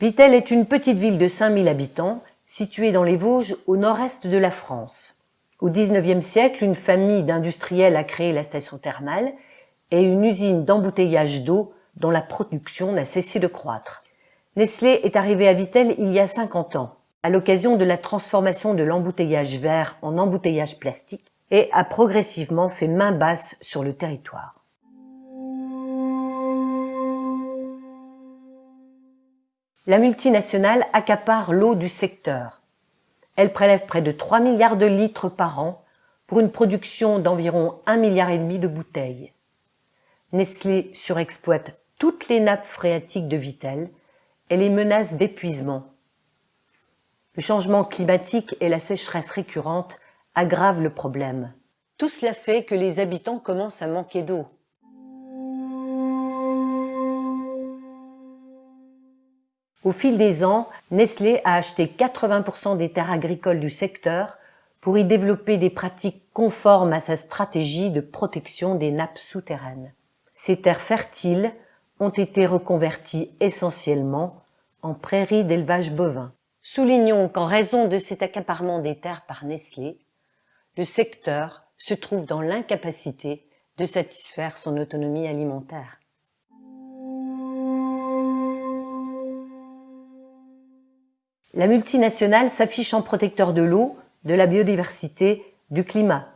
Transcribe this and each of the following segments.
Vittel est une petite ville de 5000 habitants située dans les Vosges au nord-est de la France. Au XIXe siècle, une famille d'industriels a créé la station thermale et une usine d'embouteillage d'eau dont la production n'a cessé de croître. Nestlé est arrivé à Vittel il y a 50 ans, à l'occasion de la transformation de l'embouteillage vert en embouteillage plastique et a progressivement fait main basse sur le territoire. La multinationale accapare l'eau du secteur. Elle prélève près de 3 milliards de litres par an pour une production d'environ 1 milliard de bouteilles. Nestlé surexploite toutes les nappes phréatiques de Vittel et les menace d'épuisement. Le changement climatique et la sécheresse récurrente aggravent le problème. Tout cela fait que les habitants commencent à manquer d'eau. Au fil des ans, Nestlé a acheté 80% des terres agricoles du secteur pour y développer des pratiques conformes à sa stratégie de protection des nappes souterraines. Ces terres fertiles ont été reconverties essentiellement en prairies d'élevage bovin. Soulignons qu'en raison de cet accaparement des terres par Nestlé, le secteur se trouve dans l'incapacité de satisfaire son autonomie alimentaire. La multinationale s'affiche en protecteur de l'eau, de la biodiversité, du climat.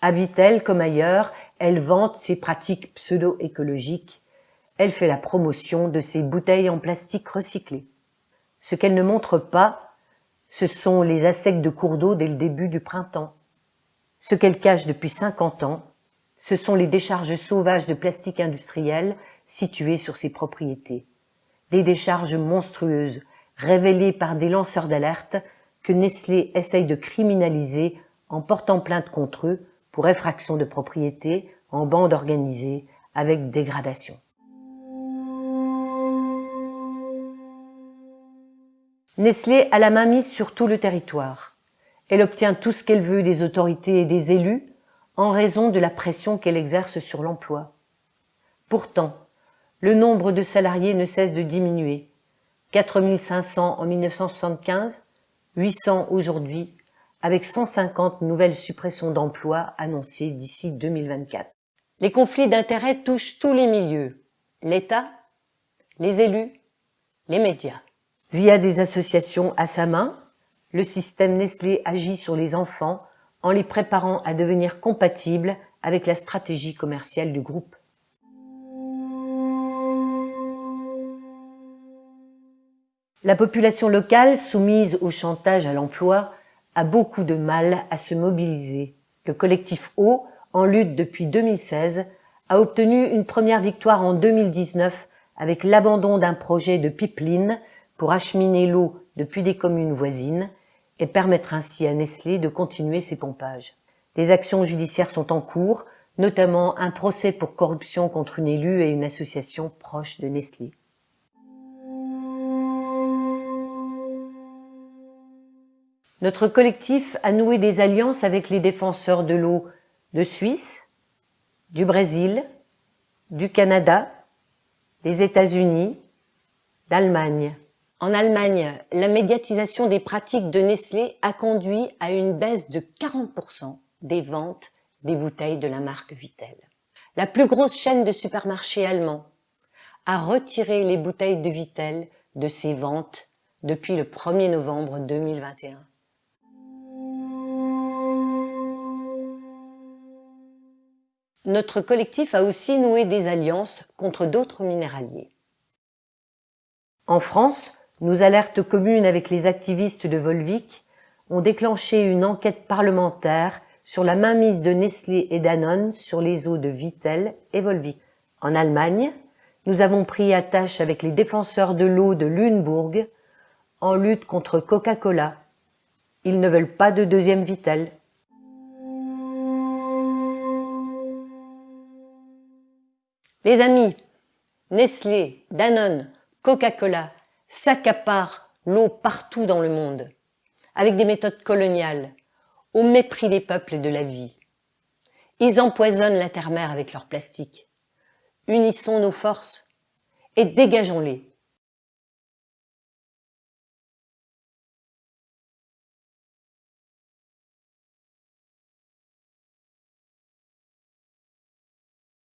À Vittel comme ailleurs, elle vante ses pratiques pseudo-écologiques. Elle fait la promotion de ses bouteilles en plastique recyclé. Ce qu'elle ne montre pas, ce sont les assecs de cours d'eau dès le début du printemps. Ce qu'elle cache depuis 50 ans, ce sont les décharges sauvages de plastique industriel situées sur ses propriétés. Des décharges monstrueuses, révélés par des lanceurs d'alerte que Nestlé essaye de criminaliser en portant plainte contre eux pour effraction de propriété en bande organisée avec dégradation. Nestlé a la main mise sur tout le territoire. Elle obtient tout ce qu'elle veut des autorités et des élus en raison de la pression qu'elle exerce sur l'emploi. Pourtant, le nombre de salariés ne cesse de diminuer 4500 en 1975, 800 aujourd'hui, avec 150 nouvelles suppressions d'emplois annoncées d'ici 2024. Les conflits d'intérêts touchent tous les milieux, l'État, les élus, les médias. Via des associations à sa main, le système Nestlé agit sur les enfants en les préparant à devenir compatibles avec la stratégie commerciale du groupe. La population locale, soumise au chantage à l'emploi, a beaucoup de mal à se mobiliser. Le collectif Eau, en lutte depuis 2016, a obtenu une première victoire en 2019 avec l'abandon d'un projet de pipeline pour acheminer l'eau depuis des communes voisines et permettre ainsi à Nestlé de continuer ses pompages. Des actions judiciaires sont en cours, notamment un procès pour corruption contre une élue et une association proche de Nestlé. Notre collectif a noué des alliances avec les défenseurs de l'eau de Suisse, du Brésil, du Canada, des États-Unis, d'Allemagne. En Allemagne, la médiatisation des pratiques de Nestlé a conduit à une baisse de 40% des ventes des bouteilles de la marque Vittel. La plus grosse chaîne de supermarchés allemands a retiré les bouteilles de Vittel de ses ventes depuis le 1er novembre 2021. Notre collectif a aussi noué des alliances contre d'autres minéraliers. En France, nos alertes communes avec les activistes de Volvic ont déclenché une enquête parlementaire sur la mainmise de Nestlé et Danone sur les eaux de Vittel et Volvic. En Allemagne, nous avons pris attache avec les défenseurs de l'eau de Lüneburg en lutte contre Coca-Cola. Ils ne veulent pas de deuxième Vittel. Les amis, Nestlé, Danone, Coca-Cola s'accaparent l'eau partout dans le monde, avec des méthodes coloniales, au mépris des peuples et de la vie. Ils empoisonnent la terre-mère avec leur plastique. Unissons nos forces et dégageons-les